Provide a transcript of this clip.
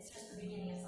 it's just the beginning.